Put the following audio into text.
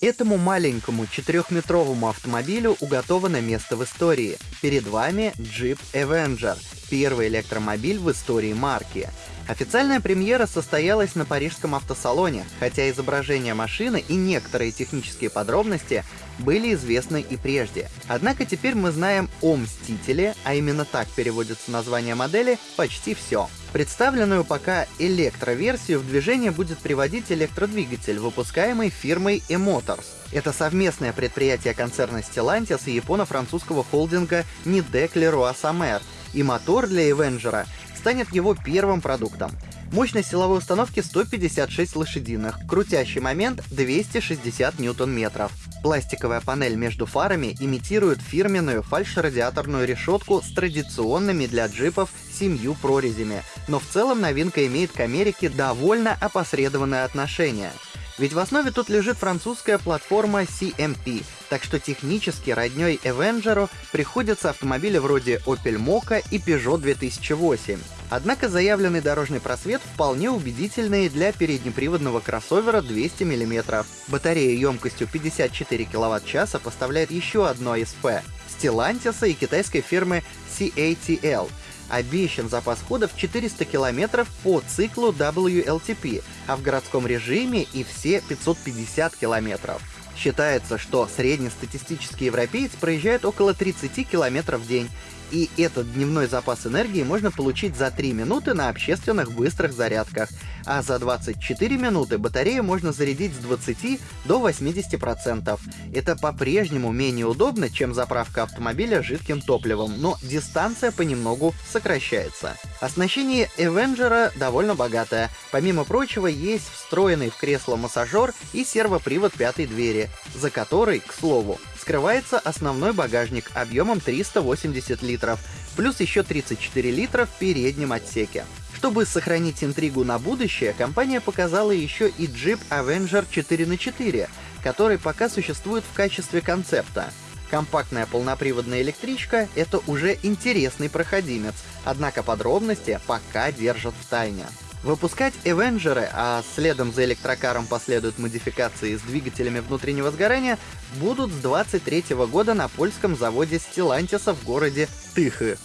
Этому маленькому четырехметровому автомобилю уготовано место в истории. Перед вами Jeep Avenger, первый электромобиль в истории марки. Официальная премьера состоялась на парижском автосалоне, хотя изображение машины и некоторые технические подробности были известны и прежде. Однако теперь мы знаем о Мстителе, а именно так переводится название модели, почти все. Представленную пока электроверсию в движение будет приводить электродвигатель, выпускаемый фирмой E-Motors. Это совместное предприятие концерна Stellantis и японо-французского холдинга Nidec Leroy Samer, и мотор для Avenger станет его первым продуктом. Мощность силовой установки 156 лошадиных, крутящий момент 260 ньютон-метров. Пластиковая панель между фарами имитирует фирменную фальш-радиаторную решетку с традиционными для джипов семью прорезями, но в целом новинка имеет к Америке довольно опосредованное отношение. Ведь в основе тут лежит французская платформа CMP, так что технически родней Avenger приходятся автомобили вроде Opel Mokka и Peugeot 2008. Однако заявленный дорожный просвет вполне убедительный для переднеприводного кроссовера 200 мм. Батарея емкостью 54 кВт-часа поставляет еще одно СП — Stellantis и китайской фирмы CATL. Обещан запас хода в 400 км по циклу WLTP, а в городском режиме и все 550 км. Считается, что среднестатистический европеец проезжает около 30 км в день, и этот дневной запас энергии можно получить за 3 минуты на общественных быстрых зарядках, а за 24 минуты батарею можно зарядить с 20 до 80%. Это по-прежнему менее удобно, чем заправка автомобиля жидким топливом, но дистанция понемногу сокращается. Оснащение Avenger довольно богатое. Помимо прочего, есть встроенный в кресло массажер и сервопривод пятой двери, за которой, к слову, скрывается основной багажник объемом 380 литров, плюс еще 34 литра в переднем отсеке. Чтобы сохранить интригу на будущее, компания показала еще и Jeep Avenger 4х4, который пока существует в качестве концепта. Компактная полноприводная электричка — это уже интересный проходимец, однако подробности пока держат в тайне. Выпускать Эвенджеры, а следом за электрокаром последуют модификации с двигателями внутреннего сгорания, будут с 23 года на польском заводе Stellantis в городе Тыхы.